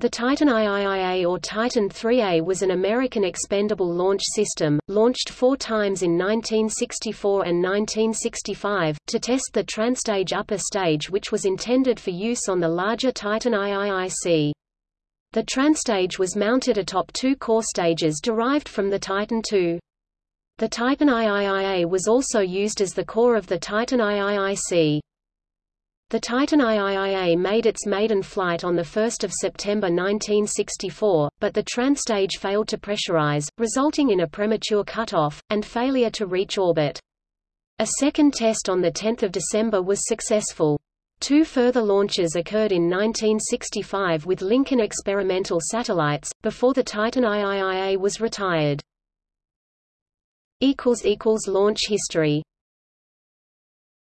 The Titan IIIA or Titan 3A was an American expendable launch system, launched four times in 1964 and 1965, to test the Transtage upper stage which was intended for use on the larger Titan IIIC. The Transtage was mounted atop two core stages derived from the Titan II. The Titan IIIA was also used as the core of the Titan IIIC. The Titan IIIA made its maiden flight on 1 September 1964, but the Transtage failed to pressurize, resulting in a premature cutoff, and failure to reach orbit. A second test on 10 December was successful. Two further launches occurred in 1965 with Lincoln experimental satellites, before the Titan IIIA was retired. Launch history